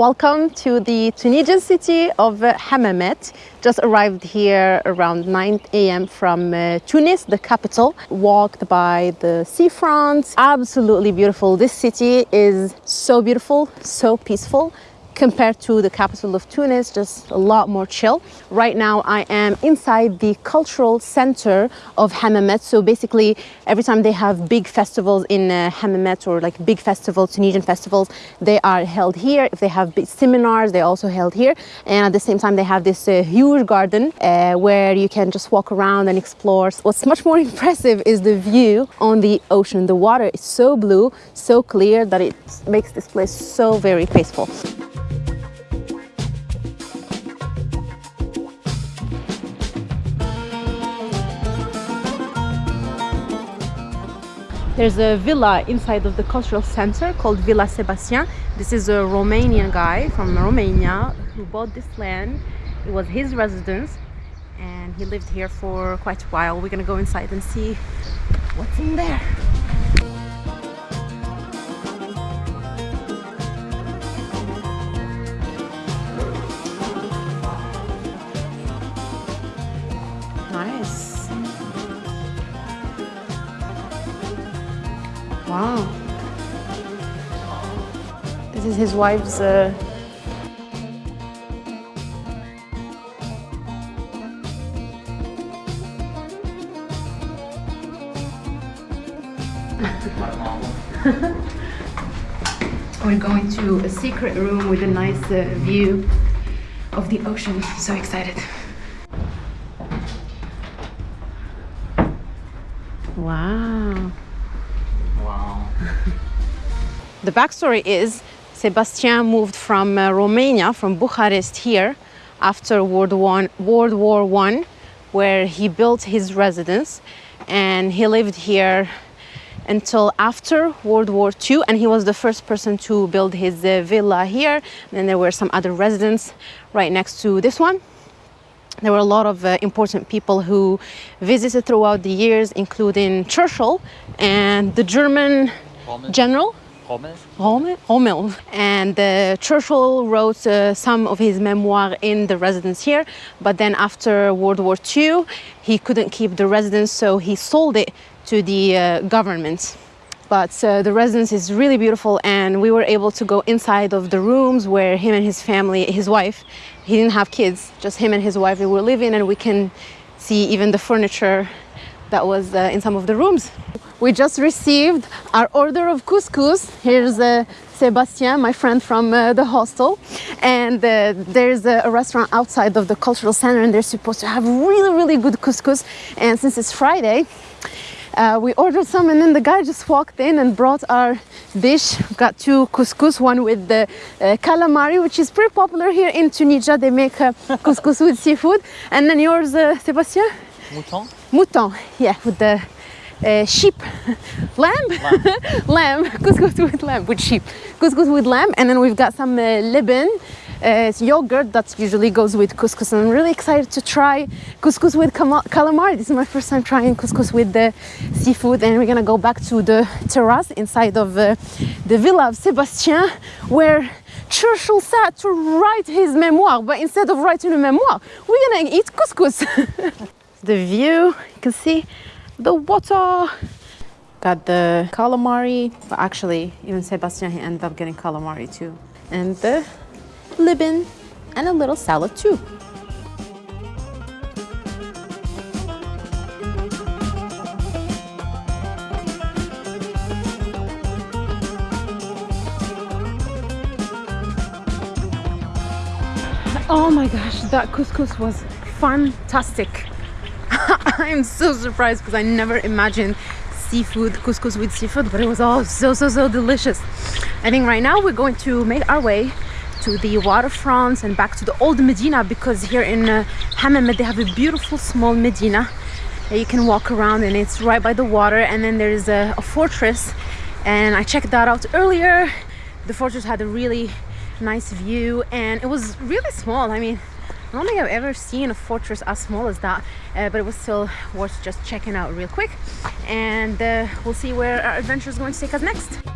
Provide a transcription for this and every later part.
Welcome to the Tunisian city of uh, Hammamet. Just arrived here around 9 a.m. from uh, Tunis, the capital. Walked by the seafront. Absolutely beautiful. This city is so beautiful, so peaceful compared to the capital of Tunis, just a lot more chill. Right now I am inside the cultural center of Hammamet. So basically every time they have big festivals in uh, Hammamet or like big festivals, Tunisian festivals, they are held here. If they have big seminars, they also held here. And at the same time, they have this uh, huge garden uh, where you can just walk around and explore. What's much more impressive is the view on the ocean. The water is so blue, so clear that it makes this place so very peaceful. There's a villa inside of the cultural center called Villa Sebastian. This is a Romanian guy from Romania who bought this land. It was his residence and he lived here for quite a while. We're gonna go inside and see what's in there. Wow. This is his wife's uh... We're going to a secret room with a nice uh, view of the ocean. So excited. Wow. the backstory is Sebastian moved from uh, Romania, from Bucharest here after World War, World War One, where he built his residence and he lived here until after World War II and he was the first person to build his uh, villa here. Then there were some other residents right next to this one. There were a lot of uh, important people who visited throughout the years, including Churchill and the German Rommel. general Rommel. Rommel. Rommel. And uh, Churchill wrote uh, some of his memoir in the residence here, but then after World War II, he couldn't keep the residence, so he sold it to the uh, government. But uh, the residence is really beautiful, and we were able to go inside of the rooms where him and his family, his wife, he didn't have kids, just him and his wife, they were living, and we can see even the furniture that was uh, in some of the rooms. We just received our order of couscous. Here's uh, Sebastien, my friend from uh, the hostel. And uh, there's a, a, restaurant outside of the cultural center and they're supposed to have really, really good couscous. And since it's Friday, uh, we ordered some and then the guy just walked in and brought our dish. We've got two couscous, one with the uh, calamari, which is pretty popular here in Tunisia. They make uh, couscous with seafood. And then yours, uh, Sebastien? Mouton. Mouton, yeah, with the uh, sheep, lamb, lamb, lamb. couscous with lamb, with sheep, couscous with lamb, and then we've got some uh, Leban, uh, yogurt that usually goes with couscous. And I'm really excited to try couscous with calamari. This is my first time trying couscous with the seafood, and we're gonna go back to the terrace inside of uh, the villa of Sebastian, where Churchill sat to write his memoir, but instead of writing a memoir, we're gonna eat couscous. the view, you can see the water. Got the calamari, but actually even Sebastian, he ended up getting calamari too. And the Leban and a little salad too. Oh my gosh, that couscous was fantastic. I'm so surprised because I never imagined seafood, couscous with seafood, but it was all so, so, so delicious. I think right now we're going to make our way to the waterfront and back to the old Medina because here in uh, Hammamet they have a beautiful small Medina that you can walk around and it's right by the water and then there's a, a fortress and I checked that out earlier. The fortress had a really nice view and it was really small. I mean, I don't think I've ever seen a fortress as small as that, uh, but it was still worth just checking out real quick. And uh, we'll see where our adventure is going to take us next.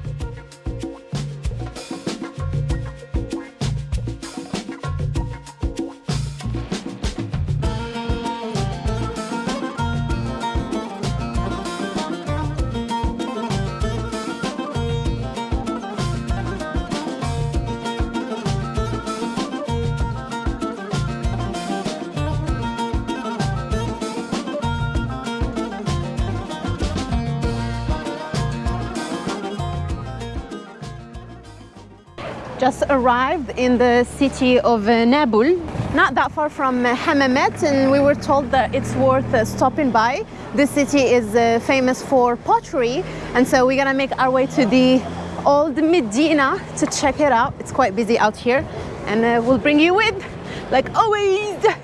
Just arrived in the city of uh, Nabeul, not that far from uh, Hammamet, and we were told that it's worth uh, stopping by. This city is famous for pottery, and so we're gonna make our way to the old Medina to check it out. It's quite busy out here, and we'll bring you with, like always.